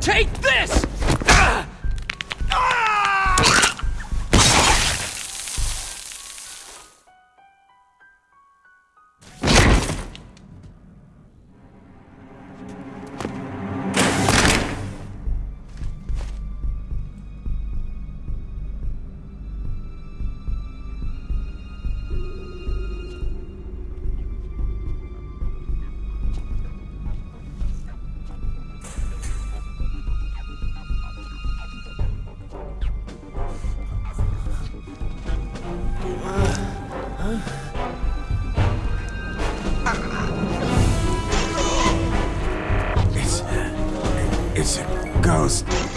Take this! It's a ghost.